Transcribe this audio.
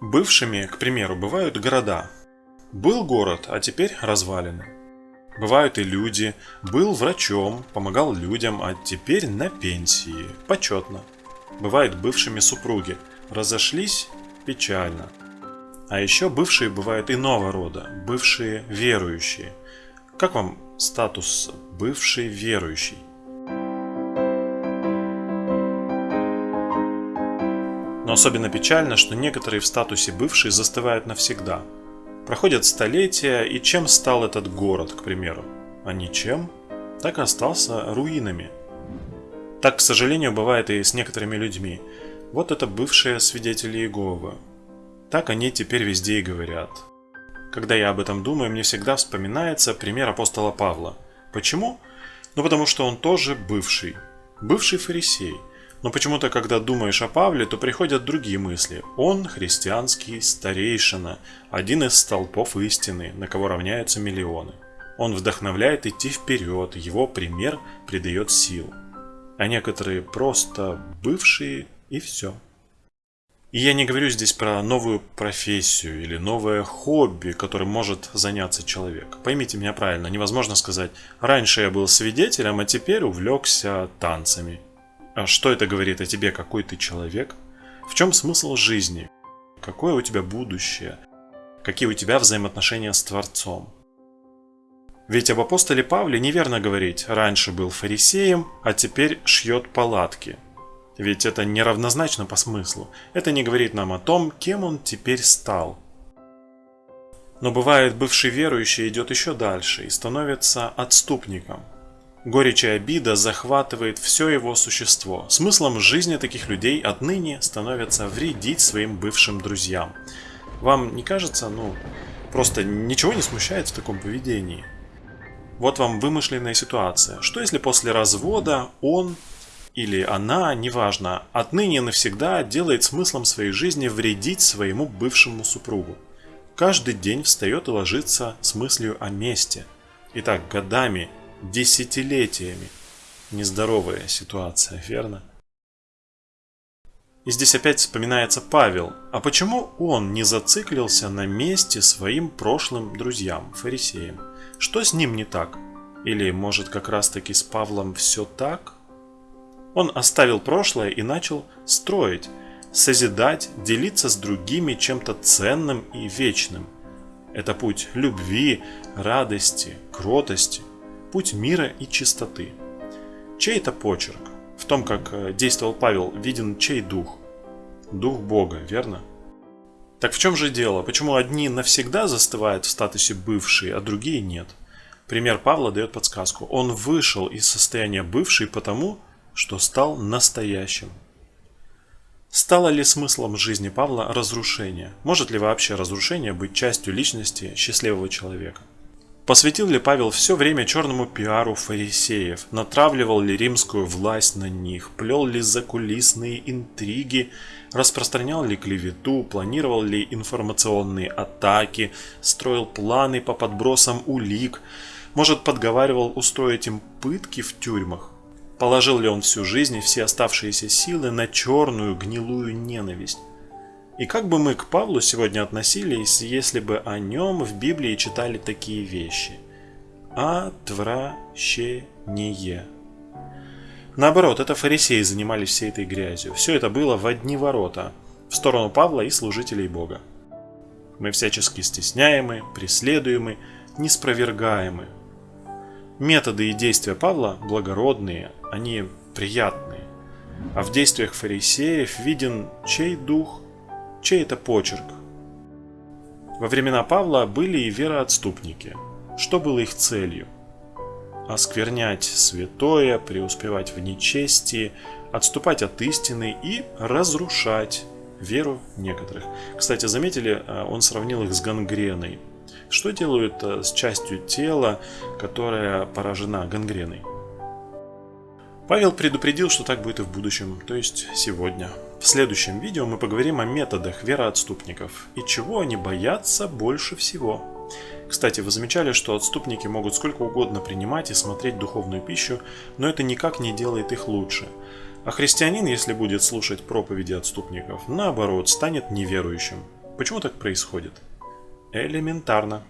Бывшими, к примеру, бывают города. Был город, а теперь развалины. Бывают и люди. Был врачом, помогал людям, а теперь на пенсии. Почетно. Бывают бывшими супруги. Разошлись печально. А еще бывшие бывают иного рода. Бывшие верующие. Как вам статус бывший верующий? Но особенно печально, что некоторые в статусе бывшие застывают навсегда. Проходят столетия, и чем стал этот город, к примеру? А ничем. Так и остался руинами. Так, к сожалению, бывает и с некоторыми людьми. Вот это бывшие свидетели Иеговы. Так они теперь везде и говорят. Когда я об этом думаю, мне всегда вспоминается пример апостола Павла. Почему? Ну потому что он тоже бывший. Бывший фарисей – но почему-то, когда думаешь о Павле, то приходят другие мысли. Он христианский старейшина, один из столпов истины, на кого равняются миллионы. Он вдохновляет идти вперед, его пример придает сил. А некоторые просто бывшие и все. И я не говорю здесь про новую профессию или новое хобби, которым может заняться человек. Поймите меня правильно, невозможно сказать, раньше я был свидетелем, а теперь увлекся танцами что это говорит о тебе, какой ты человек? В чем смысл жизни? Какое у тебя будущее? Какие у тебя взаимоотношения с Творцом? Ведь об апостоле Павле неверно говорить «раньше был фарисеем, а теперь шьет палатки». Ведь это неравнозначно по смыслу. Это не говорит нам о том, кем он теперь стал. Но бывает, бывший верующий идет еще дальше и становится отступником – Горечь и обида захватывает все его существо. Смыслом жизни таких людей отныне становится вредить своим бывшим друзьям. Вам не кажется, ну, просто ничего не смущает в таком поведении? Вот вам вымышленная ситуация. Что если после развода он или она, неважно, отныне навсегда делает смыслом своей жизни вредить своему бывшему супругу? Каждый день встает и ложится с мыслью о мести. И так годами – десятилетиями. Нездоровая ситуация, верно? И здесь опять вспоминается Павел. А почему он не зациклился на месте своим прошлым друзьям, фарисеям? Что с ним не так? Или, может, как раз таки с Павлом все так? Он оставил прошлое и начал строить, созидать, делиться с другими чем-то ценным и вечным. Это путь любви, радости, кротости, путь мира и чистоты. Чей это почерк? В том, как э, действовал Павел, виден чей дух? Дух Бога, верно? Так в чем же дело? Почему одни навсегда застывают в статусе бывшие, а другие нет? Пример Павла дает подсказку. Он вышел из состояния бывший потому, что стал настоящим. Стало ли смыслом жизни Павла разрушение? Может ли вообще разрушение быть частью личности счастливого человека? Посвятил ли Павел все время черному пиару фарисеев? Натравливал ли римскую власть на них? Плел ли закулисные интриги? Распространял ли клевету? Планировал ли информационные атаки? Строил планы по подбросам улик? Может, подговаривал устроить им пытки в тюрьмах? Положил ли он всю жизнь и все оставшиеся силы на черную гнилую ненависть? И как бы мы к Павлу сегодня относились, если бы о нем в Библии читали такие вещи? Отвращение. Наоборот, это фарисеи занимались всей этой грязью. Все это было в одни ворота, в сторону Павла и служителей Бога. Мы всячески стесняемы, преследуемы, неспровергаемы. Методы и действия Павла благородные, они приятные. А в действиях фарисеев виден чей дух Чей это почерк? Во времена Павла были и вероотступники. Что было их целью? Осквернять святое, преуспевать в нечестии, отступать от истины и разрушать веру некоторых. Кстати, заметили, э, он сравнил их с гангреной. Что делают э, с частью тела, которая поражена гангреной? Павел предупредил, что так будет и в будущем, то есть сегодня. В следующем видео мы поговорим о методах вероотступников и чего они боятся больше всего. Кстати, вы замечали, что отступники могут сколько угодно принимать и смотреть духовную пищу, но это никак не делает их лучше. А христианин, если будет слушать проповеди отступников, наоборот, станет неверующим. Почему так происходит? Элементарно.